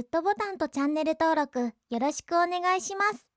グッドボタンとチャンネル登録よろしくお願いします。